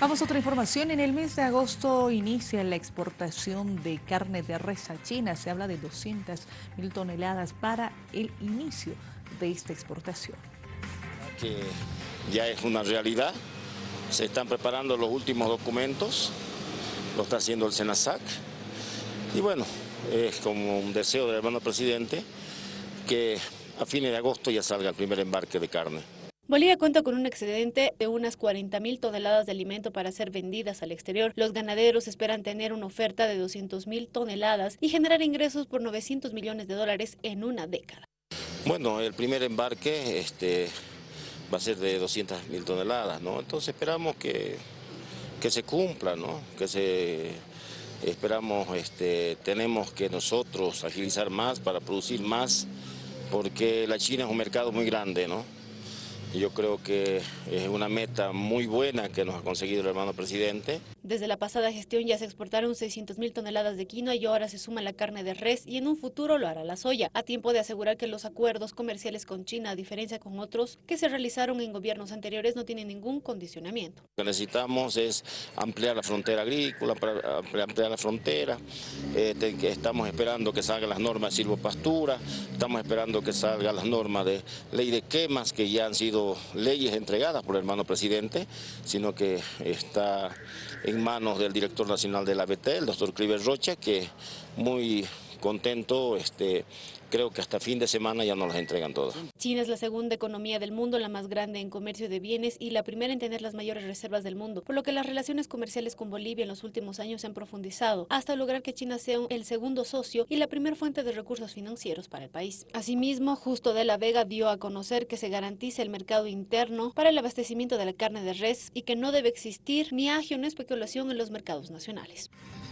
Vamos a otra información. En el mes de agosto inicia la exportación de carne de res a China. Se habla de 200 mil toneladas para el inicio de esta exportación. Que ya es una realidad. Se están preparando los últimos documentos. Lo está haciendo el SENASAC. Y bueno, es como un deseo del hermano presidente que a fines de agosto ya salga el primer embarque de carne. Bolivia cuenta con un excedente de unas 40 mil toneladas de alimento para ser vendidas al exterior. Los ganaderos esperan tener una oferta de 200 mil toneladas y generar ingresos por 900 millones de dólares en una década. Bueno, el primer embarque este, va a ser de 200 mil toneladas, ¿no? Entonces esperamos que, que se cumpla, ¿no? Que se esperamos, este, tenemos que nosotros agilizar más para producir más, porque la China es un mercado muy grande, ¿no? Yo creo que es una meta muy buena que nos ha conseguido el hermano presidente. Desde la pasada gestión ya se exportaron 600 mil toneladas de quinoa y ahora se suma la carne de res y en un futuro lo hará la soya, a tiempo de asegurar que los acuerdos comerciales con China, a diferencia con otros que se realizaron en gobiernos anteriores, no tienen ningún condicionamiento. Lo que necesitamos es ampliar la frontera agrícola, ampliar la frontera, eh, estamos esperando que salgan las normas de silvopastura, estamos esperando que salgan las normas de ley de quemas que ya han sido leyes entregadas por el hermano presidente, sino que está manos del director nacional de la BT, el doctor Cliver Rocha, que muy contento, este, creo que hasta fin de semana ya nos las entregan todas. China es la segunda economía del mundo, la más grande en comercio de bienes y la primera en tener las mayores reservas del mundo, por lo que las relaciones comerciales con Bolivia en los últimos años se han profundizado, hasta lograr que China sea el segundo socio y la primera fuente de recursos financieros para el país. Asimismo, Justo de la Vega dio a conocer que se garantice el mercado interno para el abastecimiento de la carne de res y que no debe existir ni agio ni especulación en los mercados nacionales.